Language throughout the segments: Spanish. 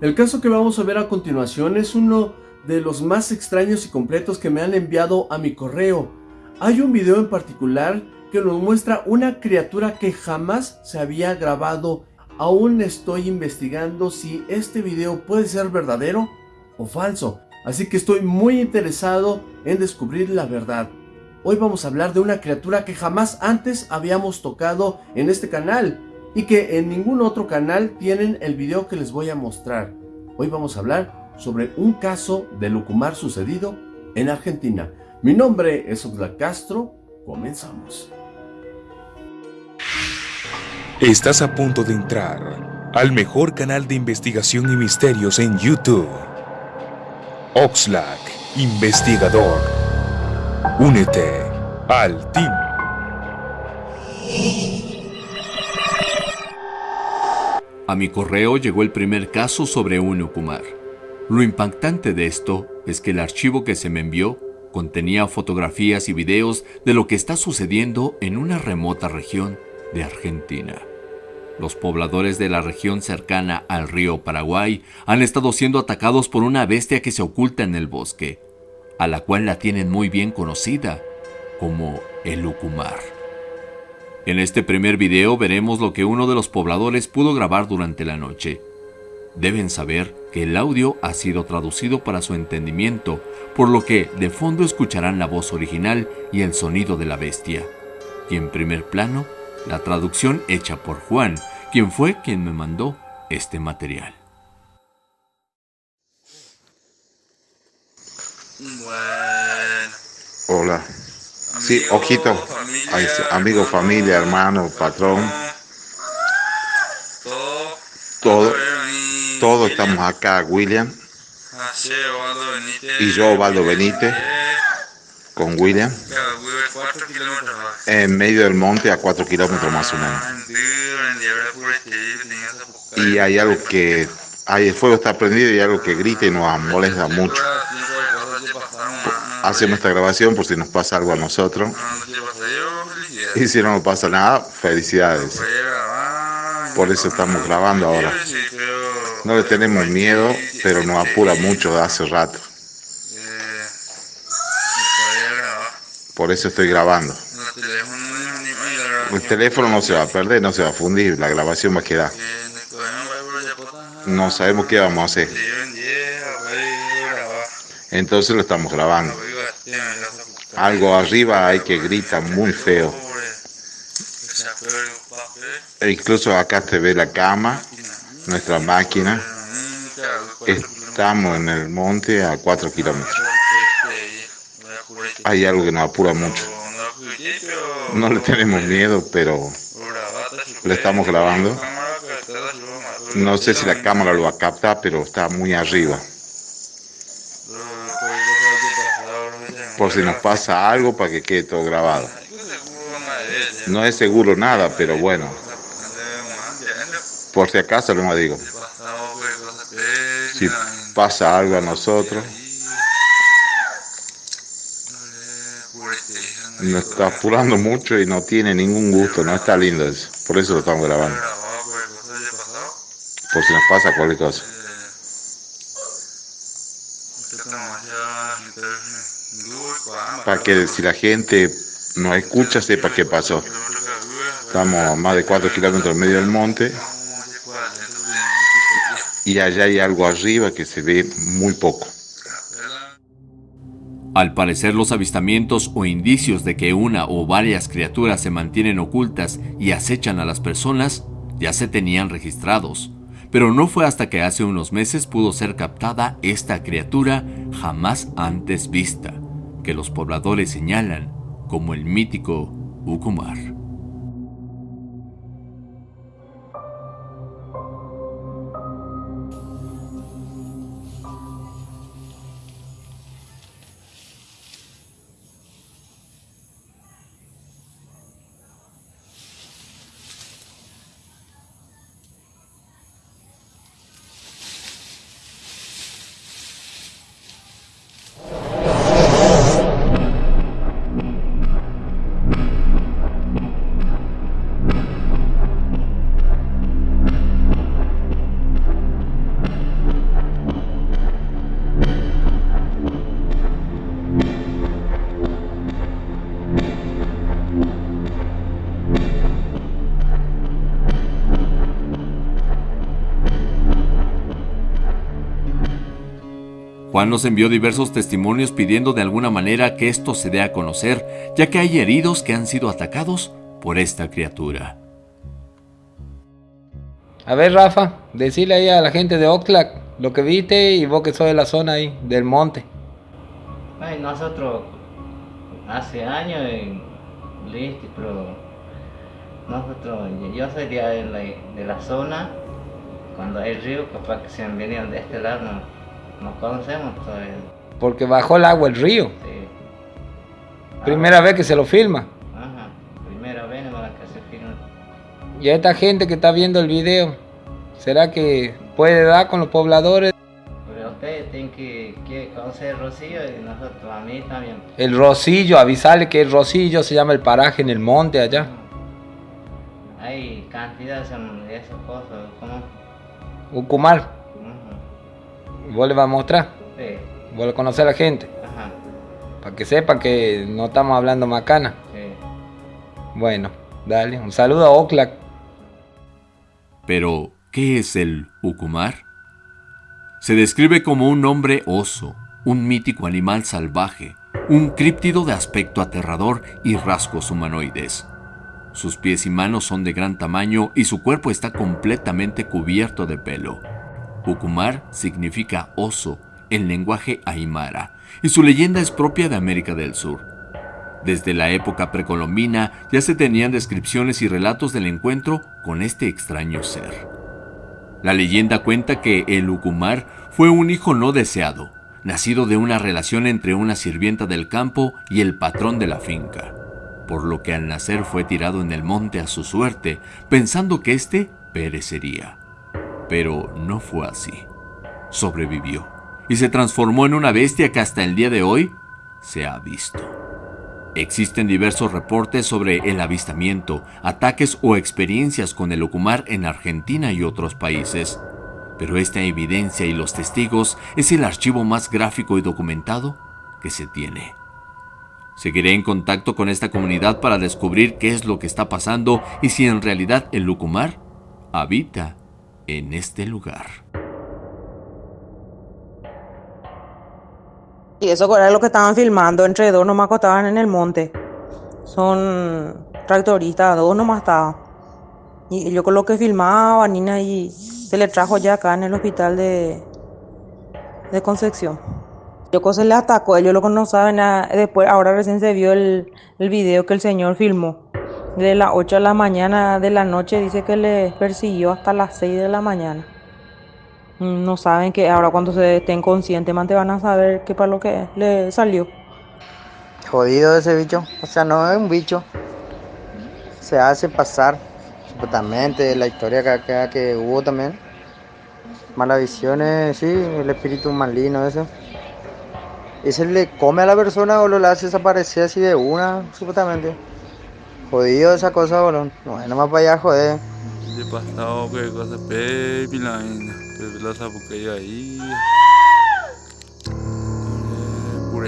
El caso que vamos a ver a continuación es uno de los más extraños y completos que me han enviado a mi correo. Hay un video en particular que nos muestra una criatura que jamás se había grabado. Aún estoy investigando si este video puede ser verdadero o falso, así que estoy muy interesado en descubrir la verdad. Hoy vamos a hablar de una criatura que jamás antes habíamos tocado en este canal y que en ningún otro canal tienen el video que les voy a mostrar. Hoy vamos a hablar sobre un caso de Lucumar sucedido en Argentina. Mi nombre es Oxlack Castro, comenzamos. Estás a punto de entrar al mejor canal de investigación y misterios en YouTube. Oxlack, investigador. Únete al team. A mi correo llegó el primer caso sobre un Ukumar. Lo impactante de esto es que el archivo que se me envió contenía fotografías y videos de lo que está sucediendo en una remota región de Argentina. Los pobladores de la región cercana al río Paraguay han estado siendo atacados por una bestia que se oculta en el bosque, a la cual la tienen muy bien conocida como el Ucumar. En este primer video veremos lo que uno de los pobladores pudo grabar durante la noche. Deben saber que el audio ha sido traducido para su entendimiento, por lo que de fondo escucharán la voz original y el sonido de la bestia. Y en primer plano la traducción hecha por Juan, quien fue quien me mandó este material. Hola. Sí, ojito. Amigo, familia, hermano, patrón. Todo. Todos estamos acá, William. Y yo, Valdo Benítez con William. En medio del monte a 4 kilómetros más o menos. Y hay algo que, hay, el fuego está prendido y hay algo que grita y nos molesta mucho. Hacemos esta grabación por si nos pasa algo a nosotros. Y si no pasa nada, felicidades. Por eso estamos grabando ahora. No le tenemos miedo, pero nos apura mucho de hace rato. Por eso estoy grabando. El teléfono no se va a perder, no se va a fundir, la grabación va a quedar. No sabemos qué vamos a hacer. Entonces lo estamos grabando. Algo arriba hay que grita muy feo. E incluso acá se ve la cama, nuestra máquina. Estamos en el monte a 4 kilómetros hay algo que nos apura mucho. No le tenemos miedo, pero le estamos grabando. No sé si la cámara lo va a captar, pero está muy arriba. Por si nos pasa algo para que quede todo grabado. No es seguro nada, pero bueno. Por si acaso lo digo. Si pasa algo a nosotros. nos está apurando mucho y no tiene ningún gusto, no está lindo eso. Por eso lo estamos grabando. Por si nos pasa cualquier cosa. Para que si la gente nos escucha sepa qué pasó. Estamos a más de 4 kilómetros en medio del monte. Y allá hay algo arriba que se ve muy poco. Al parecer los avistamientos o indicios de que una o varias criaturas se mantienen ocultas y acechan a las personas ya se tenían registrados, pero no fue hasta que hace unos meses pudo ser captada esta criatura jamás antes vista, que los pobladores señalan como el mítico Ukumar. Juan nos envió diversos testimonios pidiendo de alguna manera que esto se dé a conocer, ya que hay heridos que han sido atacados por esta criatura. A ver, Rafa, decirle ahí a la gente de Oxlack lo que viste y vos que sos de la zona ahí, del monte. Ay, nosotros hace años en Listi, pero nosotros, yo soy de la, de la zona, cuando hay río, capaz que se han venido de este lado, no, no conocemos todavía. Porque bajó el agua el río. Sí. Primera vez que se lo filma. Ajá, primera vez que se filma. Y a esta gente que está viendo el video, ¿será que puede dar con los pobladores? Pero ustedes tienen que, que conocer Rocío y nosotros, a mí también. El Rosillo, avisarle que el Rosillo se llama el paraje en el monte allá. Hay cantidad de esas cosas, como... Ucumar, vos le vas a mostrar, Sí, vos le conocés a la gente, ajá, para que sepan que no estamos hablando macana. sí. Bueno, dale, un saludo a Oxlack. Pero, ¿qué es el Ucumar? Se describe como un hombre oso, un mítico animal salvaje, un críptido de aspecto aterrador y rasgos humanoides. Sus pies y manos son de gran tamaño y su cuerpo está completamente cubierto de pelo. Ucumar significa oso en lenguaje aymara y su leyenda es propia de América del Sur. Desde la época precolombina ya se tenían descripciones y relatos del encuentro con este extraño ser. La leyenda cuenta que el Ucumar fue un hijo no deseado, nacido de una relación entre una sirvienta del campo y el patrón de la finca, por lo que al nacer fue tirado en el monte a su suerte, pensando que éste perecería. Pero no fue así. Sobrevivió y se transformó en una bestia que hasta el día de hoy se ha visto. Existen diversos reportes sobre el avistamiento, ataques o experiencias con el Ucumar en Argentina y otros países, pero esta evidencia y los testigos es el archivo más gráfico y documentado que se tiene. Seguiré en contacto con esta comunidad para descubrir qué es lo que está pasando y si en realidad el Lucumar habita en este lugar. Y eso era lo que estaban filmando, entre dos nomás estaban en el monte. Son tractoristas, dos nomás estaban. Y yo con lo que filmaba, Nina, y se le trajo ya acá en el hospital de, de Concepción. Yo se le atacó, ellos lo que no saben, nada. después, ahora recién se vio el, el video que el señor filmó. De las 8 de la mañana de la noche dice que le persiguió hasta las 6 de la mañana. No saben que ahora cuando se estén conscientes, van a saber qué para lo que le salió. Jodido ese bicho. O sea, no es un bicho. Se hace pasar, supuestamente, la historia que, que, que hubo también. Malas visiones, sí, el espíritu maligno, eso. ¿Ese le come a la persona o lo hace desaparecer así de una, supuestamente? Jodido esa cosa, bolón. No, nomás para allá, joder. De pasado que cosa baby line, que la sabuqueya ahí. Por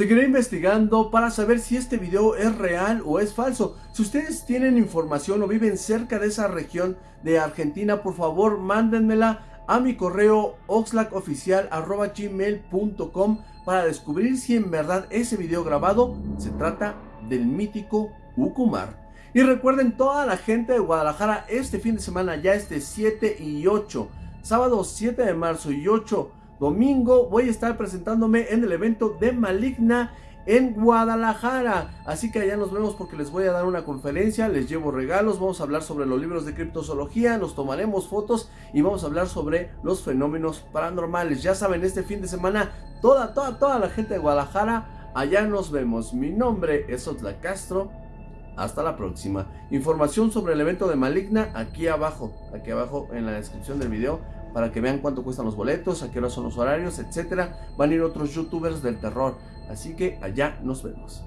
Seguiré investigando para saber si este video es real o es falso. Si ustedes tienen información o viven cerca de esa región de Argentina, por favor mándenmela a mi correo oxlackoficial.gmail.com para descubrir si en verdad ese video grabado se trata del mítico Ucumar. Y recuerden toda la gente de Guadalajara, este fin de semana ya este 7 y 8, sábado 7 de marzo y 8 domingo voy a estar presentándome en el evento de Maligna en Guadalajara. Así que allá nos vemos porque les voy a dar una conferencia, les llevo regalos, vamos a hablar sobre los libros de criptozoología, nos tomaremos fotos y vamos a hablar sobre los fenómenos paranormales. Ya saben, este fin de semana toda, toda, toda la gente de Guadalajara, allá nos vemos. Mi nombre es Otla Castro. Hasta la próxima. Información sobre el evento de Maligna aquí abajo, aquí abajo en la descripción del video para que vean cuánto cuestan los boletos, a qué hora son los horarios, etcétera. Van a ir otros youtubers del terror. Así que allá nos vemos.